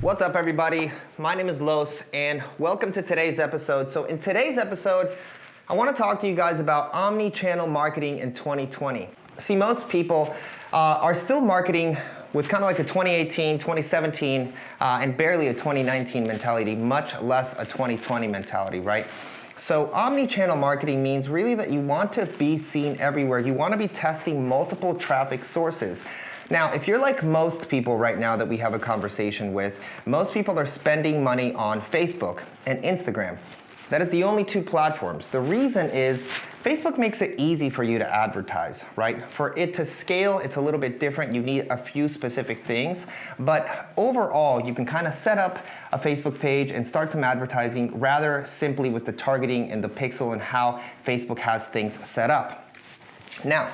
What's up everybody? My name is Los and welcome to today's episode. So in today's episode, I want to talk to you guys about omni-channel marketing in 2020. See, most people uh, are still marketing with kind of like a 2018, 2017, uh, and barely a 2019 mentality, much less a 2020 mentality, right? So omni-channel marketing means really that you want to be seen everywhere. You want to be testing multiple traffic sources. Now, if you're like most people right now that we have a conversation with, most people are spending money on Facebook and Instagram. That is the only two platforms. The reason is Facebook makes it easy for you to advertise, right? For it to scale, it's a little bit different. You need a few specific things, but overall, you can kind of set up a Facebook page and start some advertising rather simply with the targeting and the pixel and how Facebook has things set up. Now,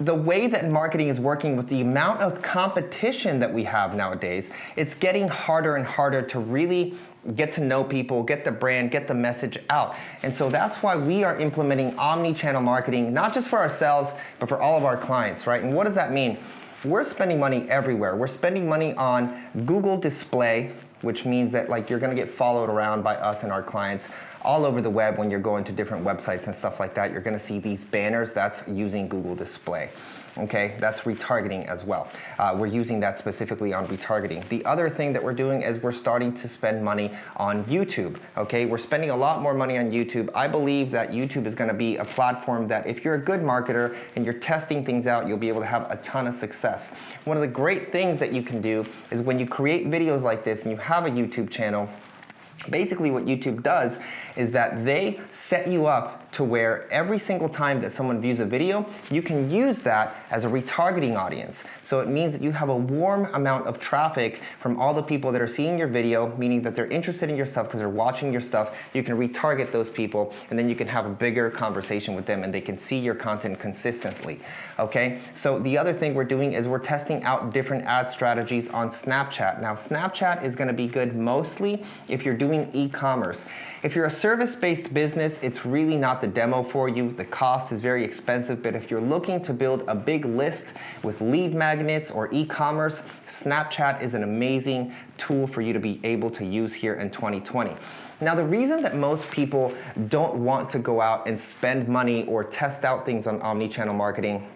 the way that marketing is working with the amount of competition that we have nowadays, it's getting harder and harder to really get to know people, get the brand, get the message out. And so that's why we are implementing omni-channel marketing, not just for ourselves, but for all of our clients, right? And what does that mean? We're spending money everywhere. We're spending money on Google Display, which means that like you're gonna get followed around by us and our clients all over the web when you're going to different websites and stuff like that. You're gonna see these banners, that's using Google Display okay? That's retargeting as well. Uh, we're using that specifically on retargeting. The other thing that we're doing is we're starting to spend money on YouTube, okay? We're spending a lot more money on YouTube. I believe that YouTube is gonna be a platform that if you're a good marketer and you're testing things out, you'll be able to have a ton of success. One of the great things that you can do is when you create videos like this and you have a YouTube channel, Basically what YouTube does is that they set you up to where every single time that someone views a video, you can use that as a retargeting audience. So it means that you have a warm amount of traffic from all the people that are seeing your video, meaning that they're interested in your stuff because they're watching your stuff. You can retarget those people and then you can have a bigger conversation with them and they can see your content consistently, okay? So the other thing we're doing is we're testing out different ad strategies on Snapchat. Now Snapchat is gonna be good mostly if you're doing doing e-commerce. If you're a service-based business, it's really not the demo for you. The cost is very expensive, but if you're looking to build a big list with lead magnets or e-commerce, Snapchat is an amazing tool for you to be able to use here in 2020. Now the reason that most people don't want to go out and spend money or test out things on omni-channel marketing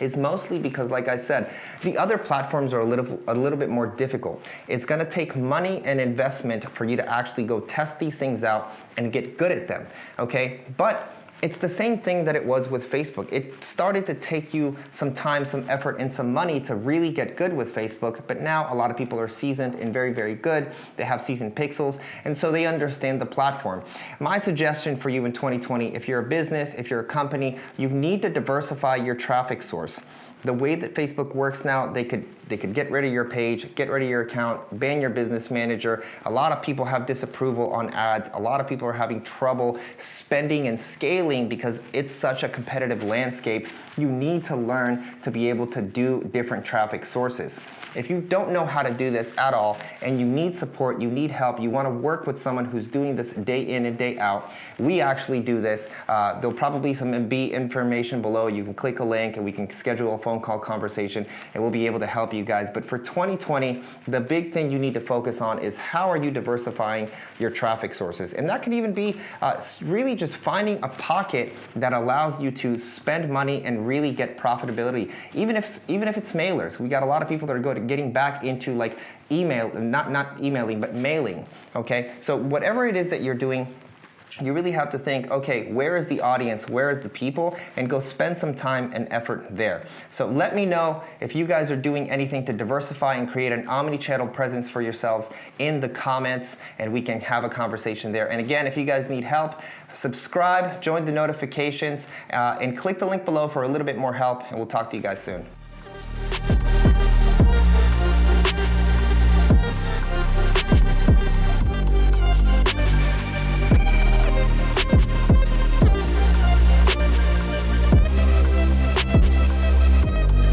is mostly because, like I said, the other platforms are a little, a little bit more difficult. It's gonna take money and investment for you to actually go test these things out and get good at them, okay? But it's the same thing that it was with Facebook. It started to take you some time, some effort, and some money to really get good with Facebook, but now a lot of people are seasoned and very, very good. They have seasoned pixels, and so they understand the platform. My suggestion for you in 2020, if you're a business, if you're a company, you need to diversify your traffic source the way that Facebook works now, they could they could get rid of your page, get rid of your account, ban your business manager. A lot of people have disapproval on ads. A lot of people are having trouble spending and scaling because it's such a competitive landscape. You need to learn to be able to do different traffic sources. If you don't know how to do this at all and you need support, you need help, you want to work with someone who's doing this day in and day out, we actually do this. Uh, there'll probably some be information below. You can click a link and we can schedule a phone call conversation and we'll be able to help you guys. But for 2020, the big thing you need to focus on is how are you diversifying your traffic sources? And that can even be uh, really just finding a pocket that allows you to spend money and really get profitability. Even if, even if it's mailers. We got a lot of people that are good getting back into like email, not, not emailing, but mailing, okay? So whatever it is that you're doing, you really have to think, okay, where is the audience, where is the people, and go spend some time and effort there. So let me know if you guys are doing anything to diversify and create an omni-channel presence for yourselves in the comments, and we can have a conversation there. And again, if you guys need help, subscribe, join the notifications, uh, and click the link below for a little bit more help, and we'll talk to you guys soon.